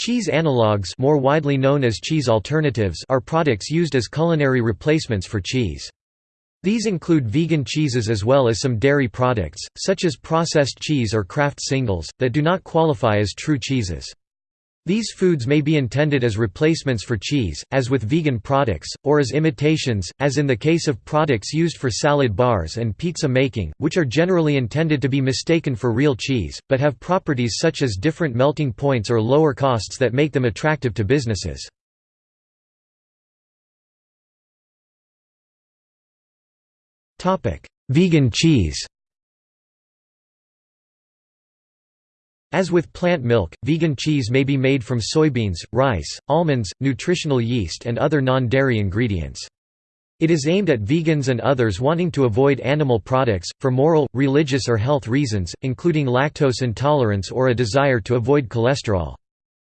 Cheese analogues more widely known as cheese alternatives are products used as culinary replacements for cheese. These include vegan cheeses as well as some dairy products, such as processed cheese or Kraft singles, that do not qualify as true cheeses. These foods may be intended as replacements for cheese, as with vegan products, or as imitations, as in the case of products used for salad bars and pizza making, which are generally intended to be mistaken for real cheese, but have properties such as different melting points or lower costs that make them attractive to businesses. Vegan cheese As with plant milk, vegan cheese may be made from soybeans, rice, almonds, nutritional yeast and other non-dairy ingredients. It is aimed at vegans and others wanting to avoid animal products, for moral, religious or health reasons, including lactose intolerance or a desire to avoid cholesterol.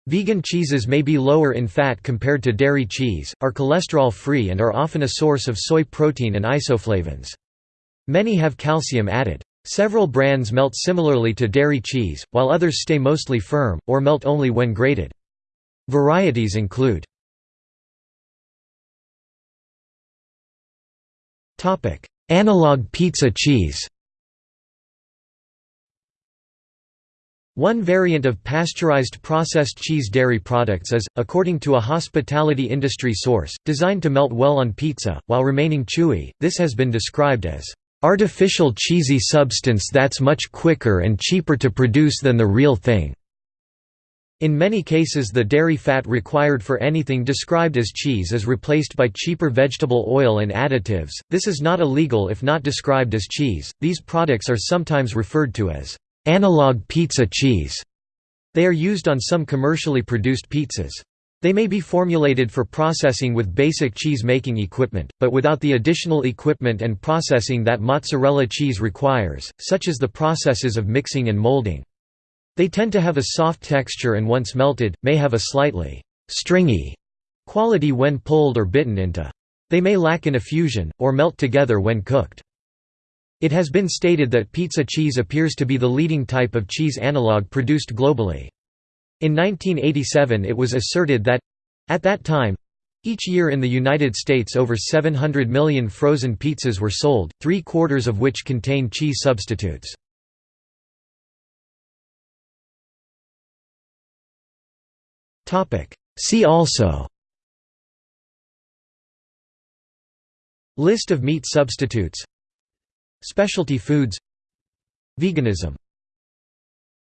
Vegan cheeses may be lower in fat compared to dairy cheese, are cholesterol-free and are often a source of soy protein and isoflavones. Many have calcium added. Several brands melt similarly to dairy cheese, while others stay mostly firm, or melt only when grated. Varieties include Analog pizza cheese One variant of pasteurized processed cheese dairy products is, according to a hospitality industry source, designed to melt well on pizza, while remaining chewy. This has been described as artificial cheesy substance that's much quicker and cheaper to produce than the real thing. In many cases the dairy fat required for anything described as cheese is replaced by cheaper vegetable oil and additives. This is not illegal if not described as cheese. These products are sometimes referred to as analog pizza cheese. They are used on some commercially produced pizzas. They may be formulated for processing with basic cheese-making equipment, but without the additional equipment and processing that mozzarella cheese requires, such as the processes of mixing and molding. They tend to have a soft texture and once melted, may have a slightly «stringy» quality when pulled or bitten into. They may lack in effusion, or melt together when cooked. It has been stated that pizza cheese appears to be the leading type of cheese analog produced globally. In 1987 it was asserted that—at that time, each year in the United States over 700 million frozen pizzas were sold, three-quarters of which contain cheese substitutes. See also List of meat substitutes Specialty foods Veganism